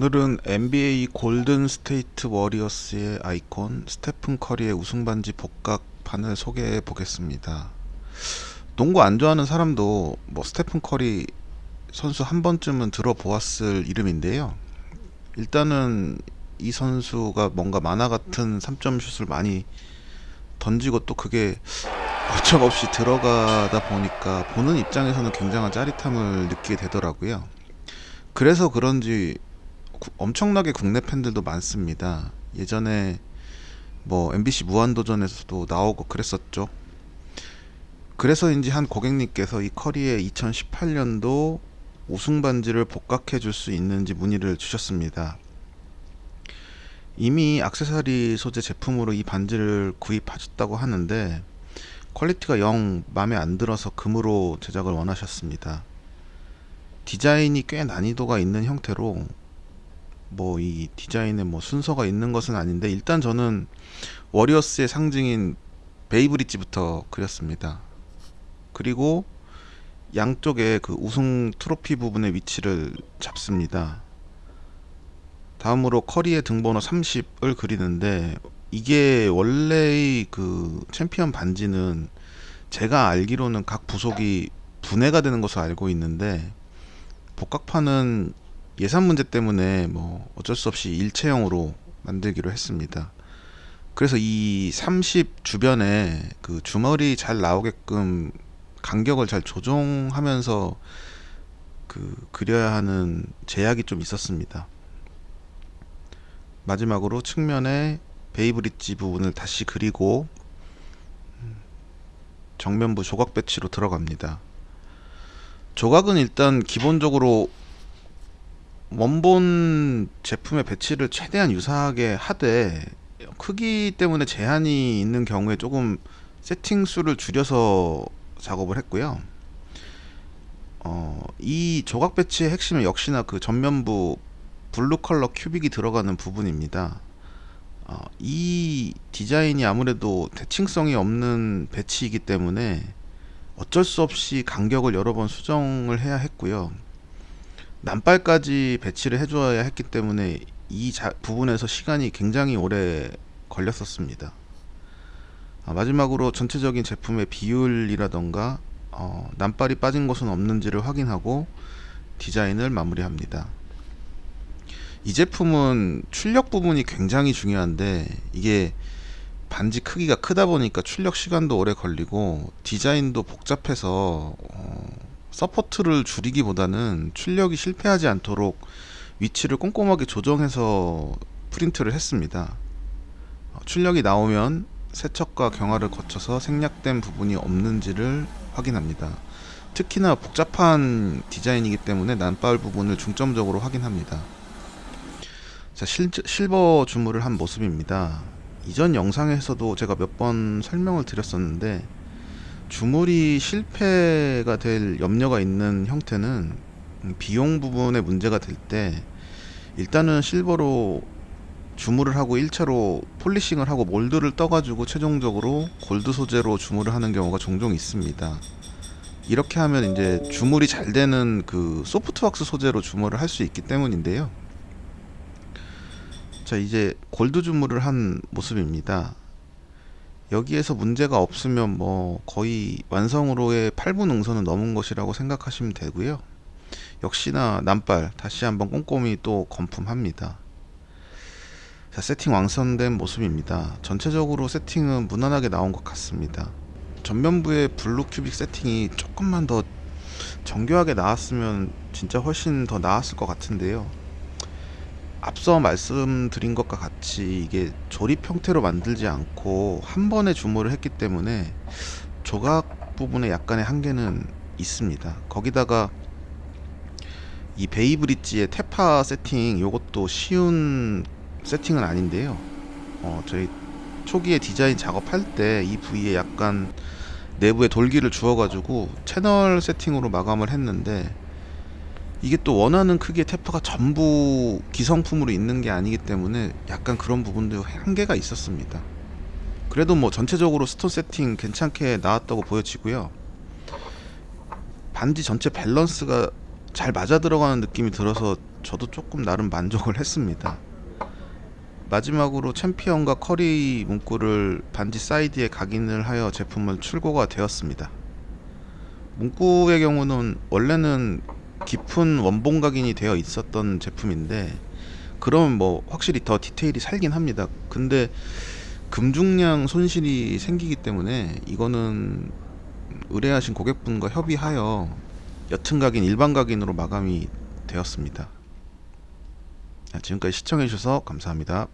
오늘은 NBA 골든 스테이트 워리어스의 아이콘 스테픈 커리의 우승 반지 복각판을 소개해 보겠습니다. 농구 안 좋아하는 사람도 뭐 스테픈 커리 선수 한 번쯤은 들어보았을 이름인데요. 일단은 이 선수가 뭔가 만화 같은 3점 슛을 많이 던지고 또 그게 어김없이 들어가다 보니까 보는 입장에서는 굉장한 짜릿함을 느끼게 되더라고요. 그래서 그런지 구- 엄청나게 국내 팬들도 많습니다. 예전에 뭐 MBC 무한도전에서도 나오고 그랬었죠. 그래서인지 한 고객님께서 이 커리의 2018년도 우승 반지를 복각해 줄 수 있는지 문의를 주셨습니다. 이미 액세서리 소재 제품으로 이 반지를 구입하셨다고 하는데 퀄리티가 영 마음에 안 들어서 금으로 제작을 원하셨습니다. 디자인이 꽤 난이도가 있는 형태로 뭐 이 디자인에 뭐 순서가 있는 것은 아닌데 일단 저는 워리어스의 상징인 베이브릿지부터 그렸습니다. 그리고 양쪽에 그 우승 트로피 부분의 위치를 잡습니다. 다음으로 커리의 등번호 30을 그리는데 이게 원래의 그 챔피언 반지는 제가 알기로는 각 부속이 분해가 되는 것으로 알고 있는데 복각판은 예산 문제 때문에 뭐 어쩔 수 없이 일체형으로 만들기로 했습니다. 그래서 이 30 주변에 그 주머리 잘 나오게끔 간격을 잘 조정하면서 그 그려야 하는 제약이 좀 있었습니다. 마지막으로 측면에 베이브릿지 부분을 다시 그리고 음, 정면부 조각 배치로 들어갑니다. 조각은 일단 기본적으로 원본 제품의 배치를 최대한 유사하게 하되 크기 때문에 제한이 있는 경우에 조금 세팅 수를 줄여서 작업을 했고요. 어, 이 조각 배치의 핵심은 역시나 그 전면부 블루 컬러 큐빅이 들어가는 부분입니다. 어, 이 디자인이 아무래도 대칭성이 없는 배치이기 때문에 어쩔 수 없이 간격을 여러 번 수정을 해야 했고요. 난발까지 배치를 해줘야 했기 때문에 이 자, 부분에서 시간이 굉장히 오래 걸렸었습니다. 아, 마지막으로 전체적인 제품의 비율이라던가 어, 난발이 빠진 곳은 없는지를 확인하고 디자인을 마무리합니다. 이 제품은 출력 부분이 굉장히 중요한데 이게 반지 크기가 크다 보니까 출력 시간도 오래 걸리고 디자인도 복잡해서 어, support를 줄이기보다는 출력이 실패하지 않도록 위치를 꼼꼼하게 조정해서 프린트를 했습니다. 어, 출력이 나오면 세척과 경화를 거쳐서 생략된 부분이 없는지를 확인합니다. 특히나 복잡한 디자인이기 때문에 난발 부분을 중점적으로 확인합니다. 자, 실, 실버 주물을 한 모습입니다. 이전 영상에서도 제가 몇 번 설명을 드렸었는데 주물이 실패가 될 염려가 있는 형태는 음, 비용 부분에 문제가 될 때 일단은 실버로 주물을 하고 1차로 폴리싱을 하고 몰드를 떠가지고 최종적으로 골드 소재로 주물을 하는 경우가 종종 있습니다. 이렇게 하면 이제 주물이 잘 되는 그 소프트왁스 소재로 주물을 할 수 있기 때문인데요. 자 이제 골드 주물을 한 모습입니다. 여기에서 문제가 없으면 뭐 거의 완성으로의 8분 응선은 넘은 것이라고 생각하시면 되고요. 역시나 난발 다시 한번 꼼꼼히 또 검품합니다. 자, 세팅 완성된 모습입니다. 전체적으로 세팅은 무난하게 나온 것 같습니다. 전면부의 블루 큐빅 세팅이 조금만 더 정교하게 나왔으면 진짜 훨씬 더 나았을 것 같은데요. 앞서 말씀드린 것과 같이 이게 조립 형태로 만들지 않고 한 번에 주물을 했기 때문에 조각 부분에 약간의 한계는 있습니다. 거기다가 이 베이브릿지의 taper 세팅 요것도 쉬운 세팅은 아닌데요. 어, 저희 초기에 디자인 작업할 때 이 부위에 약간 내부에 돌기를 주어 가지고 채널 세팅으로 마감을 했는데 이게 또 원하는 크기의 taper가 전부 기성품으로 있는 게 아니기 때문에 약간 그런 부분도 한계가 있었습니다. 그래도 뭐 전체적으로 stone 세팅 괜찮게 나왔다고 보여지고요. 반지 전체 밸런스가 잘 맞아 들어가는 느낌이 들어서 저도 조금 나름 만족을 했습니다. 마지막으로 챔피언과 커리 문구를 반지 사이드에 각인을 하여 제품은 출고가 되었습니다. 문구의 경우는 원래는 깊은 원본 각인이 되어 있었던 제품인데 그러면 뭐 확실히 더 디테일이 살긴 합니다. 근데 금중량 손실이 생기기 때문에 이거는 의뢰하신 고객분과 협의하여 옅은 각인 일반 각인으로 마감이 되었습니다. 자, 지금까지 시청해 주셔서 감사합니다.